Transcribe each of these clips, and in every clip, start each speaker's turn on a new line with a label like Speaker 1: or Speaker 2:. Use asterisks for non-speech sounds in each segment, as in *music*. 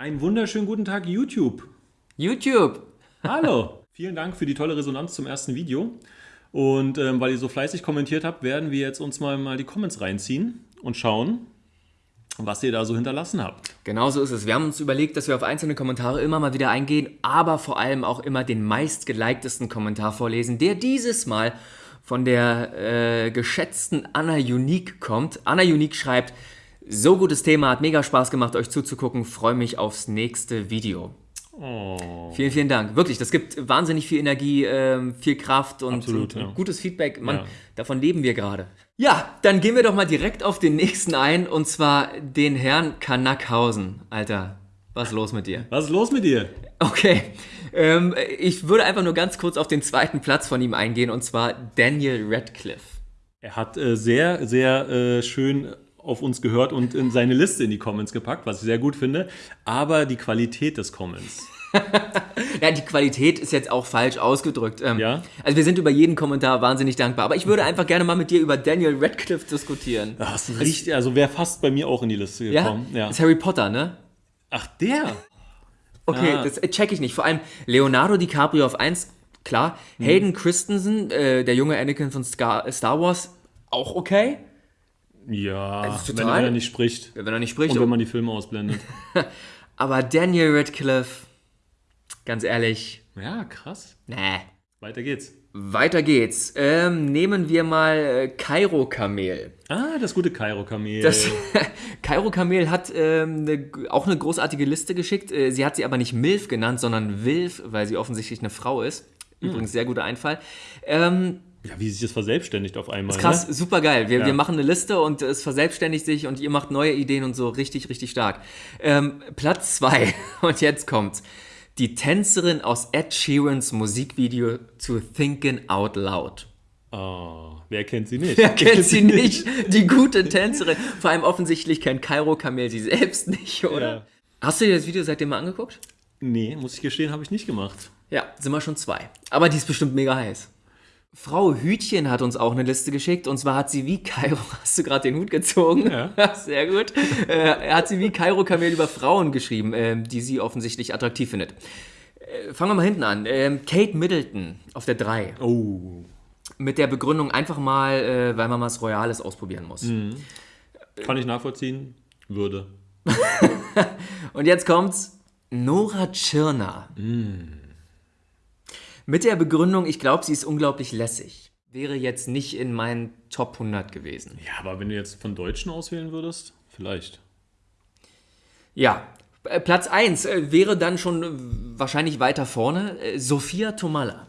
Speaker 1: Einen wunderschönen guten Tag, YouTube.
Speaker 2: YouTube.
Speaker 1: Hallo. *laughs* Vielen Dank für die tolle Resonanz zum ersten Video. Und ähm, weil ihr so fleißig kommentiert habt, werden wir jetzt uns mal, mal die Comments reinziehen und schauen, was ihr da so hinterlassen habt.
Speaker 2: Genau so ist es. Wir haben uns überlegt, dass wir auf einzelne Kommentare immer mal wieder eingehen, aber vor allem auch immer den meistgeliktesten Kommentar vorlesen, der dieses Mal von der äh, geschätzten Anna Unique kommt. Anna Unique schreibt, so gutes Thema, hat mega Spaß gemacht, euch zuzugucken, freue mich aufs nächste Video. Oh. Vielen, vielen Dank. Wirklich, das gibt wahnsinnig viel Energie, äh, viel Kraft und,
Speaker 1: Absolut, ja.
Speaker 2: gutes Feedback. Mann,
Speaker 1: Ja.
Speaker 2: davon leben wir gerade. Ja, dann gehen wir doch mal direkt auf den nächsten ein und zwar den Herrn Kanakhausen. Alter, was ist los mit dir?
Speaker 1: Was ist los mit dir?
Speaker 2: Okay, ähm, ich würde einfach nur ganz kurz auf den zweiten Platz von ihm eingehen und zwar Daniel Radcliffe.
Speaker 1: Er hat äh, sehr, sehr äh, schön auf uns gehört und in seine Liste in die Comments gepackt, was ich sehr gut finde. Aber die Qualität des Comments. *laughs*
Speaker 2: Ja, die Qualität ist jetzt auch falsch ausgedrückt. Ähm,
Speaker 1: Ja?
Speaker 2: Also wir sind über jeden Kommentar wahnsinnig dankbar, aber ich würde einfach gerne mal mit dir über Daniel Radcliffe diskutieren.
Speaker 1: Das ist richtig, also wäre fast bei mir auch in die Liste
Speaker 2: Ja?
Speaker 1: gekommen. Ja.
Speaker 2: Das ist Harry Potter, ne?
Speaker 1: Ach, der?
Speaker 2: Okay,
Speaker 1: Ah.
Speaker 2: das äh, check ich nicht. Vor allem Leonardo DiCaprio auf 1, klar.
Speaker 1: Hm.
Speaker 2: Hayden Christensen, äh, der junge Anakin von Scar Star Wars, auch okay.
Speaker 1: Ja,
Speaker 2: Also
Speaker 1: wenn er nicht spricht.
Speaker 2: Wenn er nicht spricht.
Speaker 1: Und wenn man die Filme ausblendet. *laughs*
Speaker 2: aber Daniel Radcliffe, ganz ehrlich,
Speaker 1: Ja, krass.
Speaker 2: nee.
Speaker 1: Weiter geht's.
Speaker 2: Weiter geht's. Ähm, nehmen wir mal äh, Kairo Kamel.
Speaker 1: Ah, das gute Kairo-Kamel.
Speaker 2: Das *laughs* Kairo Kamel hat ähm, ne, auch eine großartige Liste geschickt. Äh, Sie hat sie aber nicht MILF genannt, sondern WILF, weil sie offensichtlich eine Frau ist.
Speaker 1: Hm.
Speaker 2: Übrigens sehr guter Einfall. Ähm,
Speaker 1: ja, wie sich das verselbstständigt auf einmal.
Speaker 2: krass,
Speaker 1: Ne?
Speaker 2: super geil. Wir,
Speaker 1: Ja.
Speaker 2: wir machen eine Liste und es verselbstständigt sich und ihr macht neue Ideen und so richtig, richtig stark. Ähm, Platz 2 *laughs* und jetzt kommt's. Die Tänzerin aus Ed Sheerans Musikvideo zu Thinking Out Loud.
Speaker 1: Oh, wer kennt sie nicht? *laughs*
Speaker 2: Wer kennt *laughs* sie nicht? Die gute Tänzerin. Vor allem offensichtlich kennt Kairo Kamel sie selbst nicht, oder?
Speaker 1: Ja.
Speaker 2: Hast du dir das Video seitdem mal angeguckt?
Speaker 1: Nee, muss ich gestehen, habe ich nicht gemacht.
Speaker 2: Ja, sind wir schon zwei. Aber die ist bestimmt mega heiß. Frau Hütchen hat uns auch eine Liste geschickt und zwar hat sie wie Kairo, *laughs* hast du gerade den Hut gezogen? *laughs*
Speaker 1: Ja.
Speaker 2: Sehr gut. Äh, hat sie wie Kairo Kamel über Frauen geschrieben, ähm, die sie offensichtlich attraktiv findet. Äh, fangen wir mal hinten an. Ähm, Kate Middleton auf der 3.
Speaker 1: Oh.
Speaker 2: Mit der Begründung einfach mal, äh, weil man was Royales ausprobieren muss.
Speaker 1: Kann ich nachvollziehen? Würde. *laughs*
Speaker 2: Und jetzt kommt's. Nora Tschirner. Mit der Begründung, ich glaube, sie ist unglaublich lässig. Wäre jetzt nicht in meinen Top 100 gewesen.
Speaker 1: Ja, aber wenn du jetzt von Deutschen auswählen würdest, vielleicht.
Speaker 2: Ja, äh, Platz 1 äh, wäre dann schon äh, wahrscheinlich weiter vorne. Sophia Tomalla.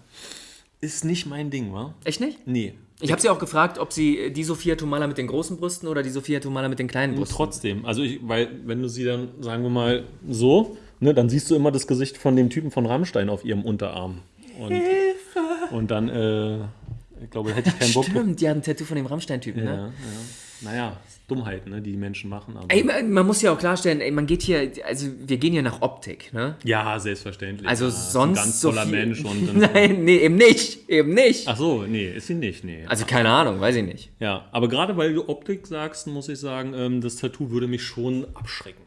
Speaker 1: Ist nicht mein Ding, wa?
Speaker 2: Echt nicht?
Speaker 1: Nee.
Speaker 2: Ich habe sie auch gefragt, ob sie die Sophia Tomalla mit den großen Brüsten oder die Sophia Tomalla mit den kleinen Brüsten.
Speaker 1: Trotzdem. Also, ich, weil, wenn du sie dann, sagen wir mal, so, ne, dann siehst du immer das Gesicht von dem Typen von Rammstein auf ihrem Unterarm. Und, und dann, äh, ich glaube, hätte ich keinen Bock.
Speaker 2: Stimmt, die hat ein Tattoo von dem Rammstein-Typen,
Speaker 1: Ja,
Speaker 2: ne?
Speaker 1: ja. Naja, Dummheiten, ne, die die Menschen machen. Aber
Speaker 2: Ey, man man muss ja auch klarstellen, ey, man geht hier, also wir gehen hier nach Optik, ne?
Speaker 1: ja, selbstverständlich.
Speaker 2: Also
Speaker 1: ja, ist
Speaker 2: sonst
Speaker 1: Ein ganz
Speaker 2: so
Speaker 1: toller
Speaker 2: viel-
Speaker 1: Mensch. Und, *laughs*
Speaker 2: Nein, nee, eben nicht, eben nicht.
Speaker 1: Ach so, nee, ist sie nicht, nee.
Speaker 2: Also keine Ahnung, weiß ich nicht.
Speaker 1: Ja, aber gerade weil du Optik sagst, muss ich sagen, ähm, das Tattoo würde mich schon abschrecken.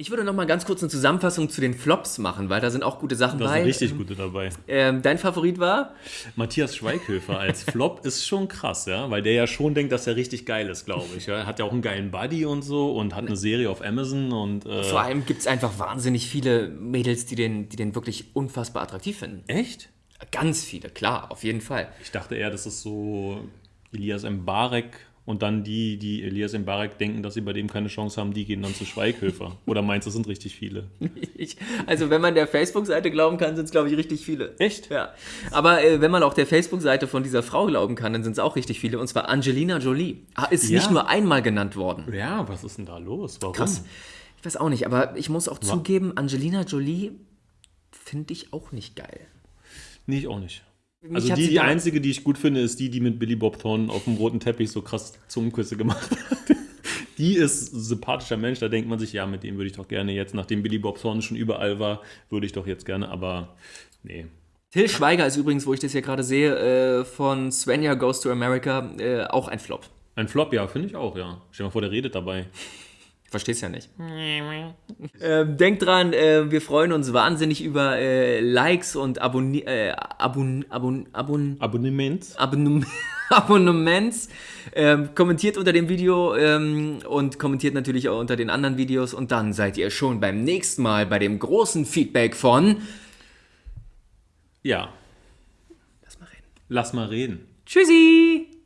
Speaker 2: Ich würde noch mal ganz kurz eine Zusammenfassung zu den Flops machen, weil da sind auch gute Sachen
Speaker 1: Da
Speaker 2: bei.
Speaker 1: sind richtig gute dabei.
Speaker 2: Ähm, dein Favorit war?
Speaker 1: Matthias Schweighöfer als Flop *laughs* ist schon krass, ja, weil der ja schon denkt, dass er richtig geil ist, glaube ich. Ja. Hat ja auch einen geilen Buddy und so und hat eine Serie auf Amazon und äh,
Speaker 2: Vor allem gibt es einfach wahnsinnig viele Mädels, die den, die den wirklich unfassbar attraktiv finden.
Speaker 1: echt?
Speaker 2: Ganz viele, klar, auf jeden Fall.
Speaker 1: Ich dachte eher, das ist so Elias Mbarek und dann die, die Elias Mbarek denken, dass sie bei dem keine Chance haben, die gehen dann zu Schweighöfer. *laughs* Oder meinst du, es sind richtig viele?
Speaker 2: Ich, also wenn man der Facebook-Seite glauben kann, sind es, glaube ich, richtig viele.
Speaker 1: Echt?
Speaker 2: Ja. Aber äh, wenn man auch der Facebook-Seite von dieser Frau glauben kann, dann sind es auch richtig viele. Und zwar Angelina Jolie. Ah, Ist
Speaker 1: Ja.
Speaker 2: nicht nur einmal genannt worden.
Speaker 1: Ja, was ist denn da los? Warum?
Speaker 2: Krass. Ich weiß auch nicht, aber ich muss auch zugeben, Angelina Jolie finde ich auch nicht geil.
Speaker 1: Nee, ich auch nicht. Also die, die einzige, die ich gut finde, ist die, die mit Billy Bob Thornton auf dem roten Teppich so krass Zungenküsse gemacht hat. *laughs* Die ist ein sympathischer Mensch, da denkt man sich, ja, mit dem würde ich doch gerne jetzt, nachdem Billy Bob Thornton schon überall war, würde ich doch jetzt gerne, aber nee.
Speaker 2: Till Schweiger ist übrigens, wo ich das hier gerade sehe, äh, von Svenja Goes to America, äh, auch ein Flop.
Speaker 1: Ein Flop, ja, finde ich auch, ja. Stell dir mal vor, der redet dabei.
Speaker 2: Verstehst ja nicht. ähm, denkt dran, äh, wir freuen uns wahnsinnig über äh, Likes und Abonni äh, Abon Abon Abon
Speaker 1: Abonnement.
Speaker 2: Abonnem *laughs* Abonnements. Ähm, kommentiert unter dem Video ähm, und kommentiert natürlich auch unter den anderen Videos. Und dann seid ihr schon beim nächsten Mal bei dem großen Feedback von.
Speaker 1: Ja,
Speaker 2: Lass mal reden.
Speaker 1: lass mal reden.
Speaker 2: Tschüssi!